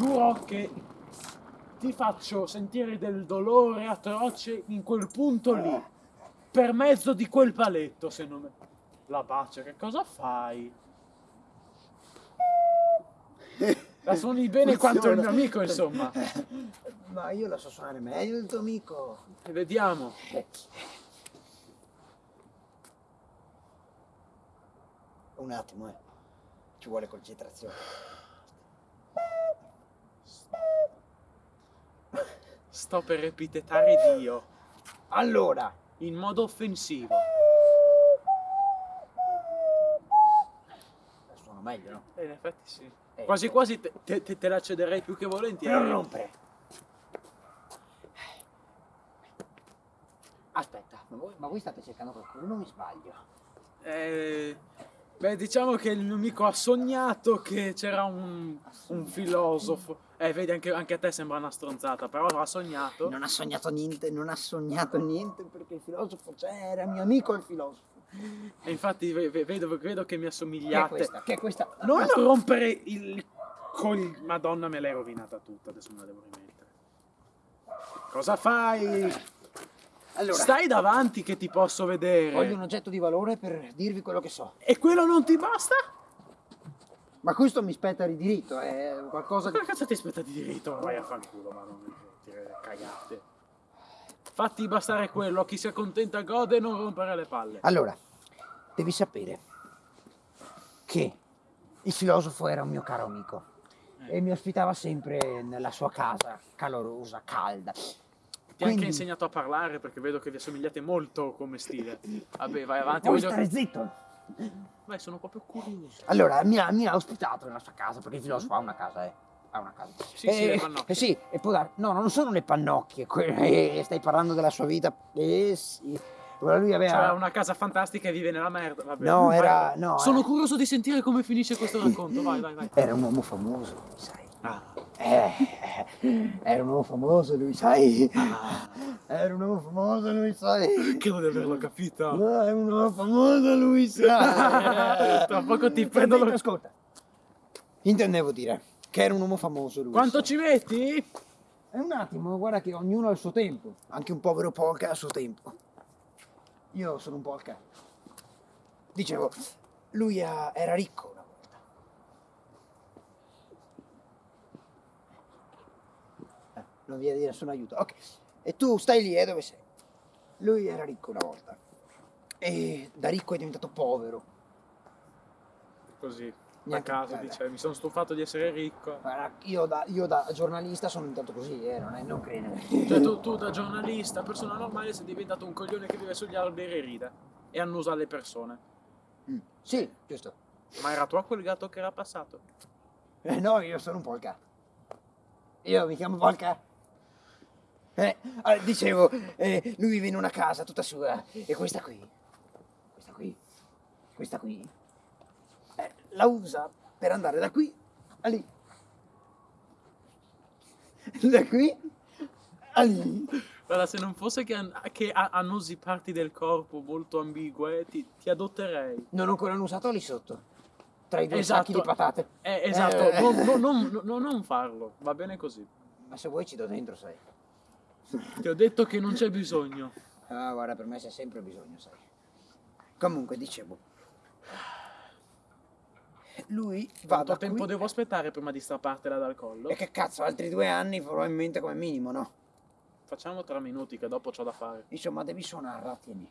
Giuro che ti faccio sentire del dolore atroce in quel punto lì, per mezzo di quel paletto, se non... La bacia, che cosa fai? La suoni bene quanto il mio amico, insomma. Ma io la so suonare meglio del tuo amico. E vediamo. Un attimo, eh. Ci vuole concentrazione. Sto per epitetare Dio Allora, in modo offensivo. la suono meglio, no? E in effetti sì. Eh, Quasi eh. quasi te, te- te- te la cederei più che volentieri. Non rompere. Aspetta, ma voi, ma voi state cercando qualcuno, non mi sbaglio. Eh, beh, diciamo che il mio amico ha sognato che c'era un, un filosofo. Eh, vedi, anche, anche a te sembra una stronzata, però ha sognato. Non ha sognato niente, non ha sognato niente perché il filosofo c'era, mio amico il filosofo. E infatti ve- ve- vedo, vedo che mi Che è assomigliate. questa? Che è questa? Non no. rompere il col... Madonna, me l'hai rovinata tutta, adesso me la devo rimettere. Cosa fai? Allora, Stai davanti che ti posso vedere. voglio un oggetto di valore per dirvi quello che so. E quello non ti basta? Ma questo mi spetta di diritto, è qualcosa di... Cosa cazzo ti aspetta di diritto? Vai a fanculo, ma non dire cagate. Fatti bastare quello, chi si accontenta gode e non rompere le palle. Allora, devi sapere che il filosofo era un mio caro amico e mi ospitava sempre nella sua casa, calorosa, calda. Ti ha Quindi- anche insegnato a parlare perché vedo che vi assomigliate molto come stile. Vabbè, vai avanti. Vuoi voglio- stare zitto? Vai, sono proprio curioso. Allora, mi ha, mi ha ospitato nella sua casa, perché il filosofo ha una casa, eh. Ha una casa. Sì, sì, Eh, le pannocchie. eh sì, e dar- No, non sono le pannocchie, eh, stai parlando della sua vita. Eh sì. Allora lui aveva... C'era una casa fantastica e vive nella merda. Vabbè. No, era... No, Sono era- curioso di sentire come finisce questo racconto. Vai, vai, vai. Era un uomo famoso, sai. Ah. Eh, era un uomo famoso lui, sai. Ah. Era un uomo famoso lui, sai. Credo di averlo capito. No, è un uomo famoso lui, sai. Tra poco ti prendo lo- Ascolta. Intendevo dire che era un uomo famoso lui. Quanto sai. ci metti? È un attimo, guarda che ognuno ha il suo tempo. Anche un povero polka ha il suo tempo. Io sono un polka. Dicevo, lui era ricco una volta. Eh, non viene di nessun aiuto. Ok. E tu stai lì, e dove sei? Lui era ricco una volta. E da ricco è diventato povero. Così, a caso, guarda. dice, mi sono stufato di essere ricco. Guarda, io da, io da giornalista sono diventato così, eh, non, è, non credere. Cioè tu, tu da giornalista, persona normale, sei diventato un coglione che vive sugli alberi e ride. E annusa le persone. Mm. Sì, giusto. Ma era tu quel gatto che era passato? Eh, no, io sono un polka. Io mi chiamo polka. Eh, ah, dicevo, eh, lui vive in una casa tutta sua. E questa qui, questa qui, questa qui, eh, la usa per andare da qui a lì. Da qui a lì. Guarda, se non fosse che, an- che annusi parti del corpo molto ambigue, ti, ti adotterei. Non ho ancora usato lì sotto. Tra i due Esatto. sacchi di patate. Eh, esatto, Eh. non- non- non- non farlo, va bene così. Ma se vuoi ci do dentro, sai. Ti ho detto che non c'è bisogno. Ah, guarda, per me c'è sempre bisogno, sai. Comunque, dicevo. Lui va Quanto da tempo qui- devo aspettare prima di strappartela dal collo? E che cazzo, altri due anni probabilmente come minimo, no? Facciamo tre minuti che dopo c'ho da fare. Insomma, devi suonarla, tieni.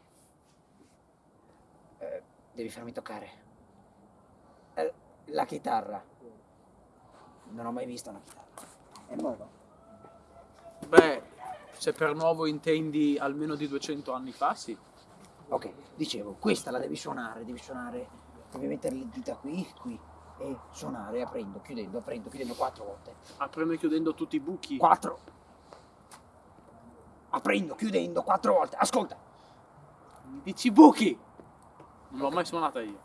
Eh, devi farmi toccare. Eh, la chitarra. Non ho mai visto una chitarra. È nuova. Beh, se per nuovo intendi almeno di 200 anni fa, sì. Ok, dicevo, questa la devi suonare, devi suonare, devi mettere le dita qui, qui, e suonare aprendo, chiudendo, aprendo, chiudendo quattro volte. Aprendo e chiudendo tutti i buchi. Quattro. Aprendo, chiudendo quattro volte. Ascolta. Mi dici buchi! Non l'ho mai suonata io.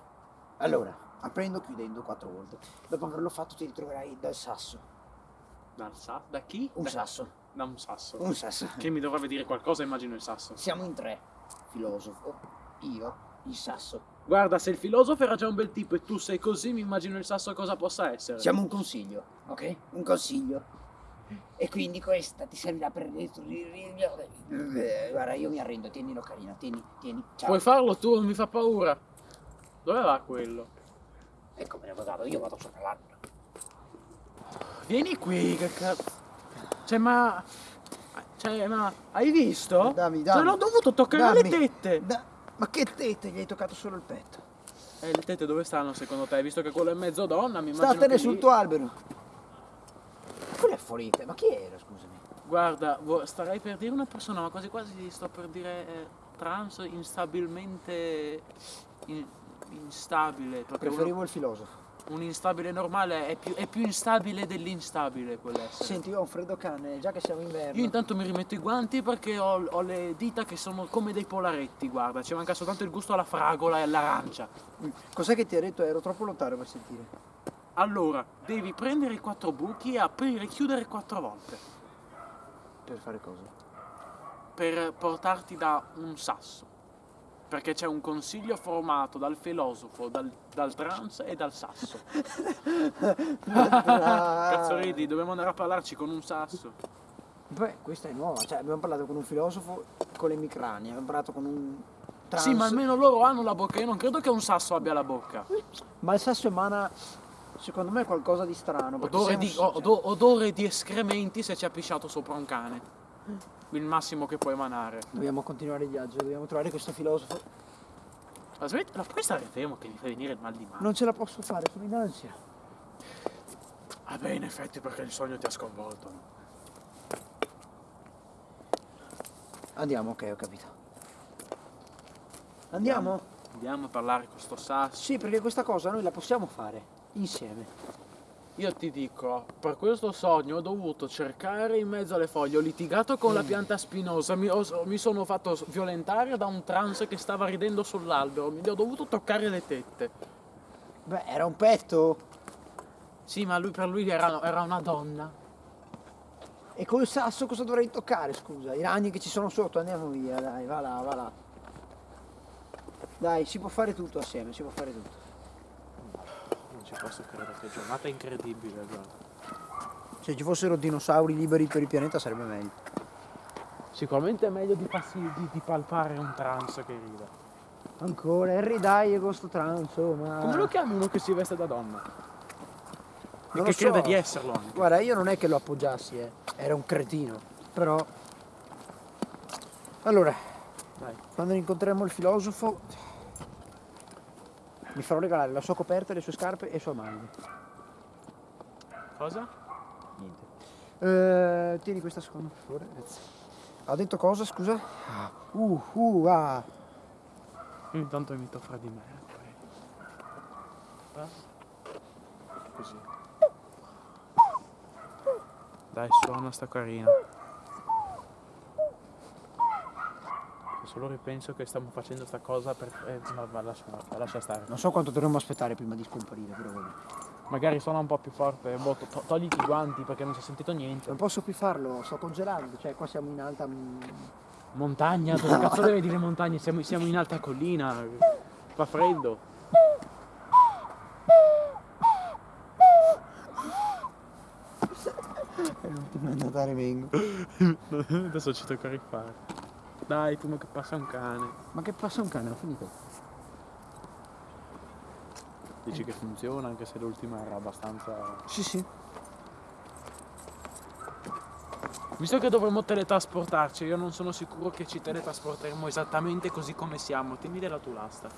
Allora, aprendo, chiudendo quattro volte. Dopo averlo fatto ti ritroverai dal sasso. Dal sa- da chi? Un da, sasso. Da un sasso. Un sasso. Che mi dovrebbe dire qualcosa, immagino il sasso. Siamo in tre. Filosofo, io, il sasso. Guarda, se il filosofo era già un bel tipo e tu sei così, mi immagino il sasso cosa possa essere. Siamo un consiglio, ok? Un consiglio. E quindi questa ti servirà per... Guarda, io mi arrendo, tienilo carina, tieni, tieni. Ciao. Puoi farlo tu, non mi fa paura. Dove va quello? Ecco me ne vado, io vado sopra l'albero. Vieni qui, che cazzo. Cioè, ma. Cioè, ma. Hai visto? Dammi, Cioè, dammi. non ho dovuto toccare Dammi. le tette. Da- Ma che tette, gli hai toccato solo il petto. Eh, le tette dove stanno secondo te? Visto che quello è mezzo donna, mi immagino. Statene sul lì- tuo albero. Quello è Folite, ma chi era, scusami? Guarda, starei per dire una persona, ma quasi quasi sto per dire eh, trans instabilmente. in- instabile. Perché uno- Preferivo il filosofo. Un instabile normale è più, è più instabile dell'instabile quell'essere. Senti, io ho un freddo cane, già che siamo inverno. Io intanto mi rimetto i guanti perché ho, ho le dita che sono come dei polaretti, guarda, ci manca soltanto il gusto alla fragola e all'arancia. Mm. Cos'è che ti ha detto? Ero troppo lontano per sentire. Allora, devi prendere i quattro buchi e aprire e chiudere quattro volte Per fare cosa? per portarti da un sasso. Perché c'è un consiglio formato dal filosofo, dal, dal trans e dal sasso. Cazzo ridi, dobbiamo andare a parlarci con un sasso. Beh, questa è nuova. Cioè, abbiamo parlato con un filosofo con le micranie, abbiamo parlato con un trans. Sì, ma almeno loro hanno la bocca, io non credo che un sasso abbia la bocca. Ma il sasso emana, secondo me, qualcosa di strano. Odore di, un- odore di escrementi se ci ha pisciato sopra un cane. Il massimo che può emanare. Dobbiamo continuare il viaggio, dobbiamo trovare questo filosofo. Ma smetti, ma puoi stare fermo che mi fa venire il mal di mano? Non ce la posso fare, sono in ansia. Ah beh, in effetti perché il sogno ti ha sconvolto. Andiamo, ok, ho capito. Andiamo? Andiamo a parlare con sto sasso. Sì, perché questa cosa noi la possiamo fare insieme. Io ti dico, per questo sogno ho dovuto cercare in mezzo alle foglie, ho litigato con la pianta spinosa, mi, ho- mi sono fatto violentare da un trans che stava ridendo sull'albero, mi ho dovuto toccare le tette. Beh, era un petto. Sì, ma lui per lui era, era una donna. E col sasso cosa dovrei toccare, scusa? I ragni che ci sono sotto, andiamo via, dai, va là, va là. Dai, si può fare tutto assieme, si può fare tutto. Ci posso credere, che giornata incredibile, guarda. Se ci fossero dinosauri liberi per il pianeta sarebbe meglio. Sicuramente è meglio di, passi- di- di palpare un trans che rida. Ancora, Harry dai questo transo, ma... Come lo chiami uno che si veste da donna? E Non che lo so. crede di esserlo anche. Guarda, io non è che lo appoggiassi, eh. Era un cretino. Però... Allora, Dai. quando incontreremo il filosofo... Mi farò regalare la sua coperta, le sue scarpe e i suoi maglie. Cosa? Niente. Eh, tieni questa seconda, per favore. Grazie. Ha detto cosa, scusa? Uh, uh, ah. Io intanto imito fra di me. poi- Ah. Così. Dai, suona sta carina. Solo ripenso che stiamo facendo sta cosa per... Eh, no, ma lascia, lascia stare. Non so quanto dovremmo aspettare prima di scomparire, però vabbè. Magari suona un po' più forte. Boh, to- togliti i guanti perché non si è sentito niente. Non posso più farlo, sto congelando, cioè qua siamo in alta... Montagna, dove cazzo deve dire montagna? Siamo, siamo in alta collina. Fa freddo. È l'ultimo a Natale vengo. Adesso ci tocca rifare. Dai, prima che passa un cane. Ma che passa un cane, ho finito. Dici che funziona anche se l'ultima era abbastanza... Sì, sì. Visto che dovremmo teletrasportarci, io non sono sicuro che ci teletrasporteremo esattamente così come siamo. Tieni della tua lasta.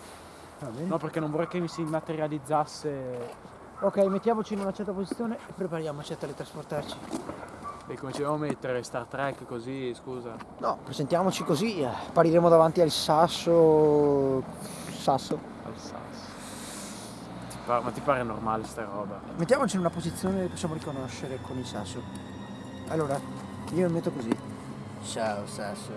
Va bene. No, perché non vorrei che mi si materializzasse... Ok, mettiamoci in una certa posizione e prepariamoci a teletrasportarci. E come ci dobbiamo mettere? Star Trek così, scusa. No, presentiamoci così, eh, appariremo davanti al sasso... Sasso. Al sasso. Ti par- ma ti pare normale sta roba? Mettiamoci in una posizione che possiamo riconoscere con il sasso. Allora, io mi metto così. Ciao sasso.